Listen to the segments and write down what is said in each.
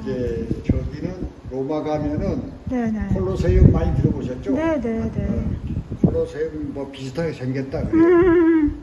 이제 저기는 로마 가면은 네네. 콜로세움 많이 들어보셨죠? 네네네. 어, 콜로세움 뭐 비슷하게 생겼다 그래요. 음,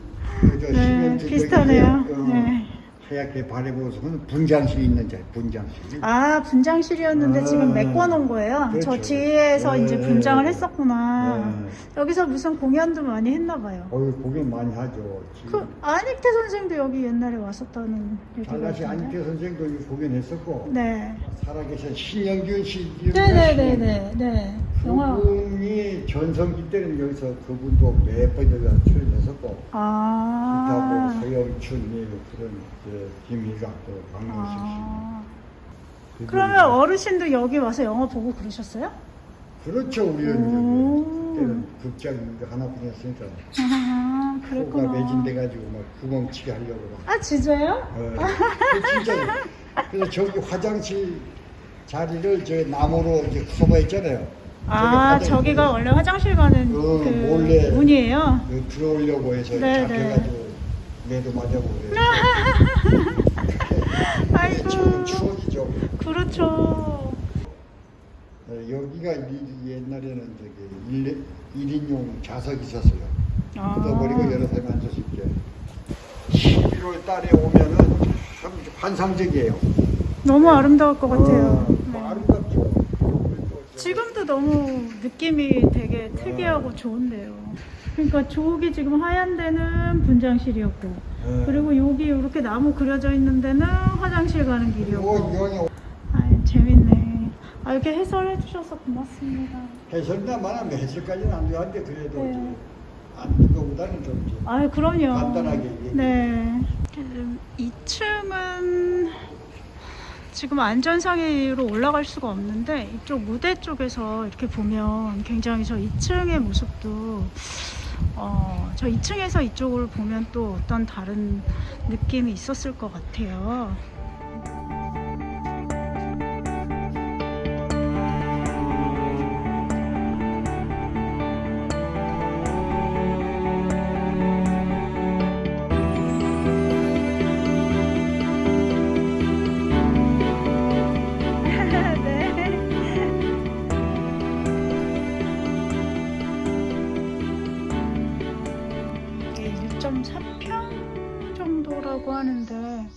그저 네, 비슷하네요. 어, 네. 하얗게 바래보고서는 분장실 있는 자리, 분장실. 아 분장실이었는데 아, 지금 메꿔놓은 거예요. 저 그렇죠. 뒤에서 네, 이제 네, 분장을 네. 했었구나. 네. 여기서 무슨 공연도 많이 했나 봐요. 거기 공연 많이 하죠. 그 지금 안익태 선생도 여기 옛날에 왔었다는 얘기가 있던데. 안익태 선생도 여기 공연했었고 네. 살아계신 신영균 씨 네네네네. 네. 영화. 그분이 전성기 때는 여기서 그분도 몇 번 여기서 출연했었고 기타 아. 뭐 서영춘 예, 그런 이제 김희각 또 강민식 아. 씨 그러면 어르신도 여기 와서 영화 보고 그러셨어요? 그렇죠. 여기 그때는 극장 하나뿐이었으니까 아, 코가 그랬구나. 매진돼가지고 막 구멍치게 하려고 막 아, 진짜요? 어, 그 진짜 그래서 저기 화장실 자리를 저 나무로 이제 커버했잖아요. 아, 저기가 원래 화장실 가는 어, 그 몰래. 문이에요. 그 들어오려고 해서 네, 잡혀가지고 매도 그래요. 아이고. 추억이죠. 그렇죠. 어, 여기가 이- 옛날에는 저기 일, 인용 좌석이 있었어요. 아. 걷어버리고 여러 사람이 앉을 수 있게. 11월 달에 오면은 참 환상적이에요. 너무 아름다울 것 같아요. 어, 네. 아름답죠. 지금도 너무 느낌이 되게 특이하고 좋은데요. 그러니까 저기 지금 하얀 데는 분장실이었고, 네. 그리고 여기 이렇게 나무 그려져 있는 데는 화장실 가는 길이었고. 아 재밌네. 아, 이렇게 해설해 주셔서 고맙습니다. 해설만 하면 해설까지는 안 되는데 그래도 네. 이제 안뜬 것보다는 좀 이제 아, 그럼요. 간단하게. 네. 2층은 지금 안전상의로 올라갈 수가 없는데 이쪽 무대 쪽에서 이렇게 보면 굉장히 저 2층의 모습도 어, 저 2층에서 이쪽을 보면 또 어떤 다른 느낌이 있었을 것 같아요. 정도라고 하는데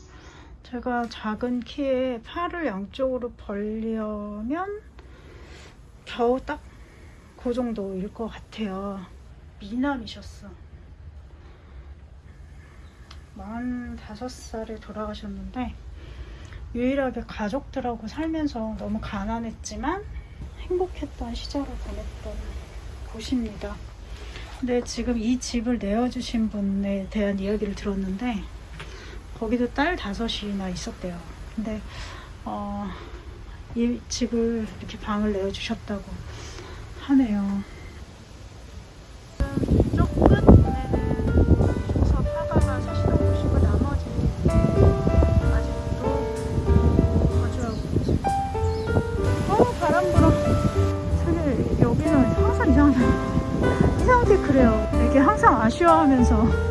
제가 작은 키에 팔을 양쪽으로 벌리면 겨우 딱 그 정도일 것 같아요. 미남이셨어. 45살에 돌아가셨는데 유일하게 가족들하고 살면서 너무 가난했지만 행복했던 시절을 보냈던 곳입니다. 근데 지금 이 집을 내어주신 분에 대한 이야기를 들었는데 거기도 딸 다섯이나 있었대요. 근데 어, 이 집을 이렇게 방을 내어주셨다고 하네요. 거주하고 있죠. 어 여기는 항상 이상하다. 이상하게 그래요. 되게 항상 아쉬워하면서